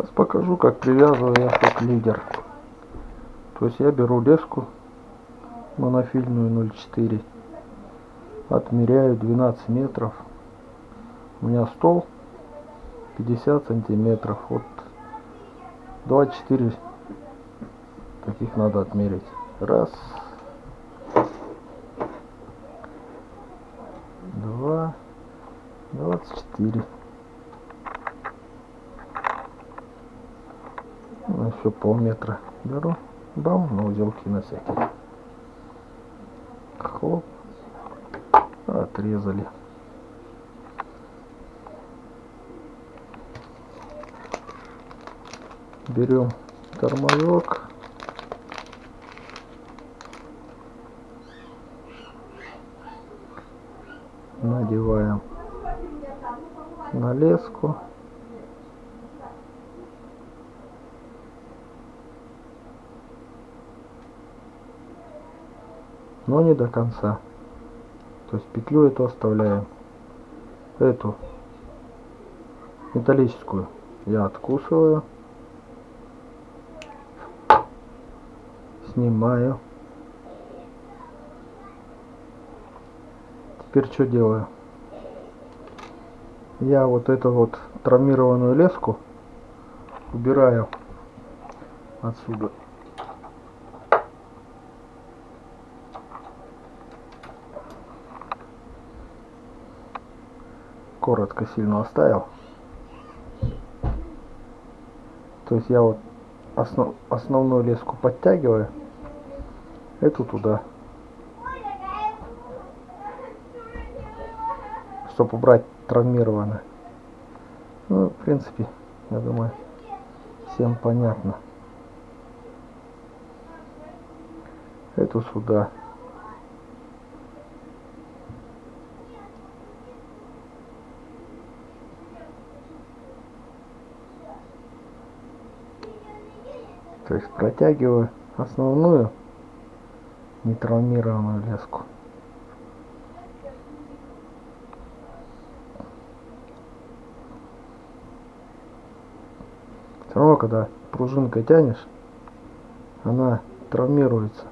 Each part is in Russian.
Сейчас покажу, как привязываю я хок лидер. То есть я беру леску монофильную 0,4, отмеряю 12 метров. У меня стол 50 сантиметров. Вот 24 таких надо отмерить. Раз. Два. Двадцать четыре. Ну, еще полметра беру. Бам, на узелки на всякий. Хлоп. Отрезали. Берем тормозок. Надеваем на леску. Но не до конца. То есть петлю эту оставляем. Эту металлическую я откусываю. Снимаю. Теперь что делаю? Я вот эту вот травмированную леску убираю отсюда. Коротко сильно оставил. То есть я вот основ, основную леску подтягиваю, эту туда. Чтобы убрать травмированное. Ну, в принципе, я думаю, всем понятно. Эту сюда. То есть протягиваю основную нетравмированную леску. Все равно, когда пружинкой тянешь, она травмируется.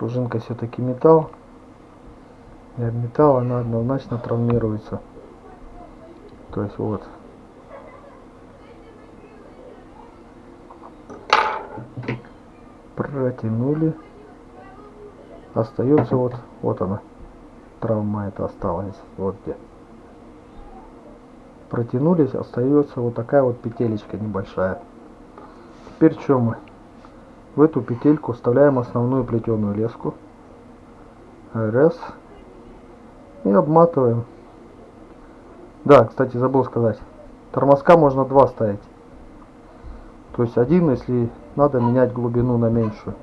Пружинка все-таки металл. И об металл она однозначно травмируется. То есть вот. Протянули. Остается вот, вот она. Травма это осталась. Вот где. Протянулись, остается вот такая вот петелечка небольшая. Теперь что мы? В эту петельку вставляем основную плетеную леску. Раз. И обматываем. Да, кстати, забыл сказать. Тормозка можно два ставить. То есть один, если надо менять глубину на меньшую.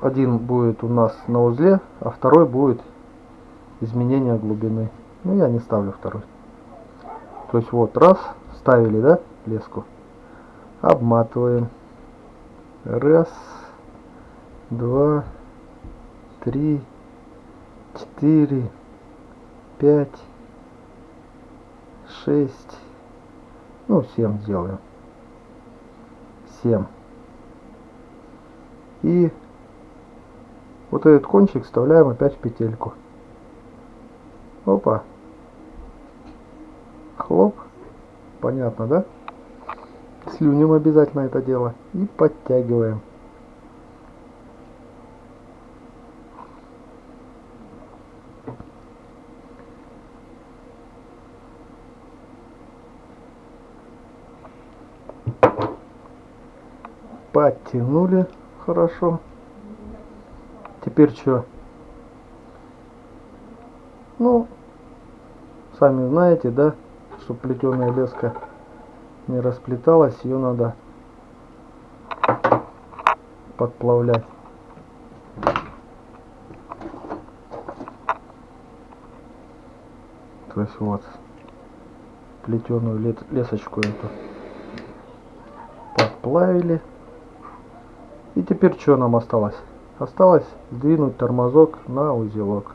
Один будет у нас на узле, а второй будет изменение глубины. Ну, я не ставлю второй. То есть вот, раз, ставили, да, леску обматываем. Раз, два, три, четыре, пять, шесть, ну, семь сделаем. Семь. И вот этот кончик вставляем опять в петельку. Опа. Хлоп. Понятно, да? Слюнем обязательно это дело. И подтягиваем. Подтянули хорошо. Теперь что? Ну, сами знаете, да, что плетеная леска не расплеталась, ее надо подплавлять. То есть вот плетеную лесочку эту подплавили. И теперь что нам осталось? Осталось сдвинуть тормозок на узелок.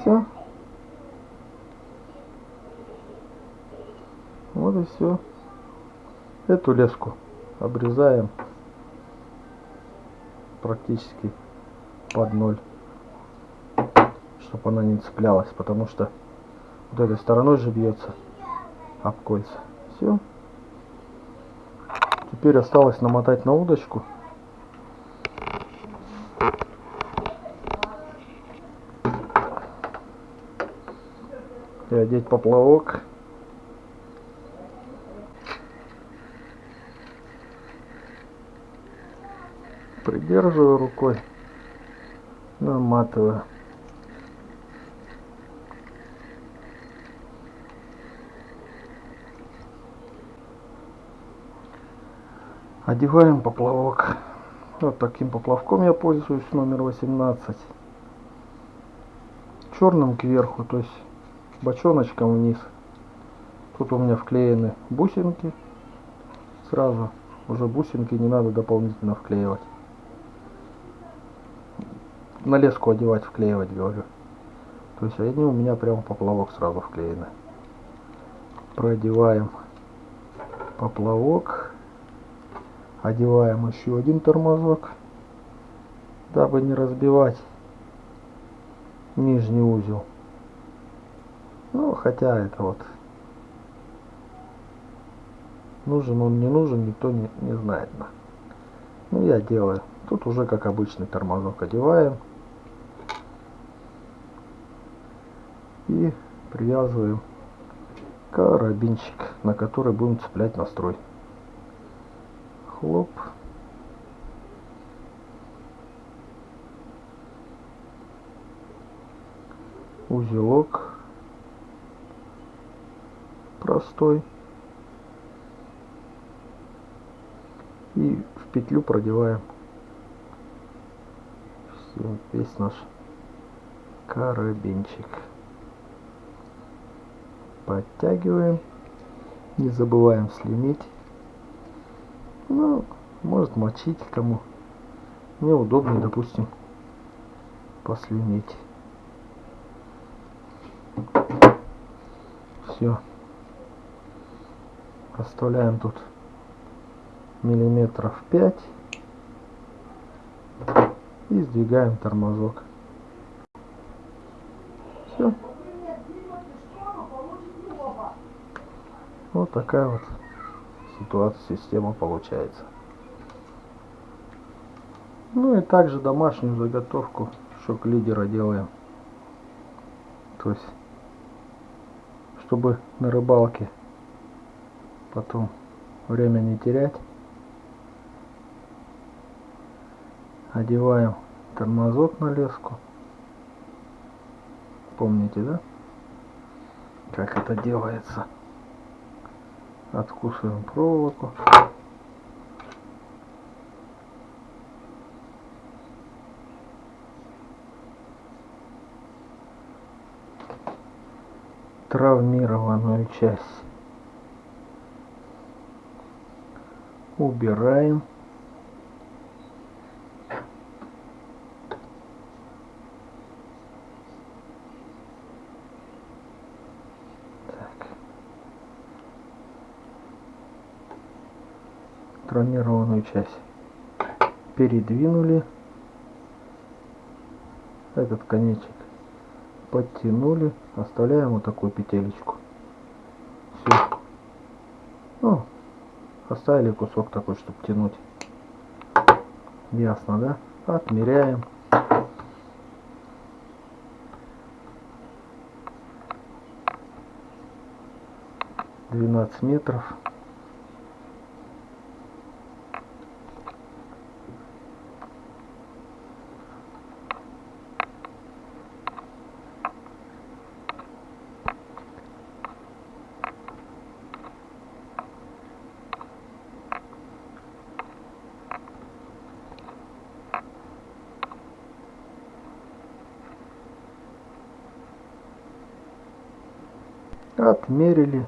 Все. Вот и все. Эту леску обрезаем практически под ноль, чтобы она не цеплялась, потому что вот этой стороной же бьется об кольца. Все. Теперь осталось намотать на удочку. И одеть поплавок. Придерживаю рукой, наматываю. Одеваем поплавок. Вот таким поплавком я пользуюсь, номер 18. Черным кверху, то есть бочоночком вниз. Тут у меня вклеены бусинки. Сразу уже бусинки не надо дополнительно вклеивать. На леску одевать, вклеивать, говорю. То есть они у меня прямо поплавок сразу вклеены. Продеваем поплавок. Одеваем еще один тормозок дабы не разбивать нижний узел. Ну хотя это вот нужен он не нужен никто не, не знает ну я делаю. Тут уже как обычный тормозок одеваем и привязываем карабинчик на который будем цеплять настрой хлоп. Узелок простой. И в петлю продеваем весь наш карабинчик. Подтягиваем. Не забываем слинить. Ну, может мочить кому. Мне удобнее, допустим, послюнить. Все. Оставляем тут миллиметров 5 и сдвигаем тормозок. Все. Вот такая вот ситуация, система получается. Ну и также домашнюю заготовку шок лидера делаем. То есть, чтобы на рыбалке потом время не терять, одеваем тормозок на леску. Помните, да? Как это делается? Откусываем проволоку. Травмированную часть. Убираем травмированную часть. Передвинули. Этот конечек подтянули. Оставляем вот такую петелечку. Все ну оставили кусок такой чтобы тянуть. Ясно да? Отмеряем. Двенадцать метров Отмерили.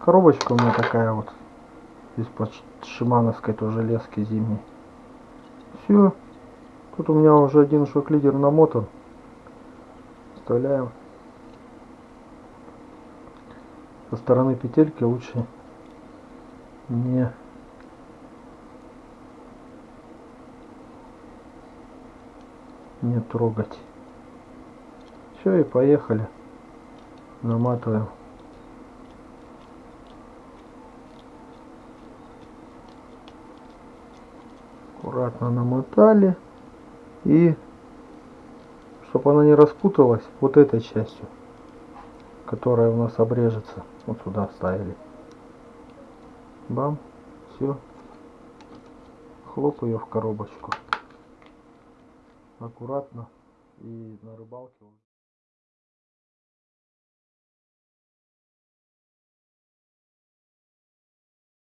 Коробочка у меня такая вот. Из-под шимановской тоже лески зимней. Все. Тут у меня уже один шок-лидер намотан. Вставляем. Со стороны петельки лучше не не трогать. Все и поехали. Наматываем. Аккуратно намотали. И чтобы она не распуталась вот этой частью, которая у нас обрежется. Вот сюда вставили. Бам. Все. Хлоп ее в коробочку. Аккуратно. И на рыбалке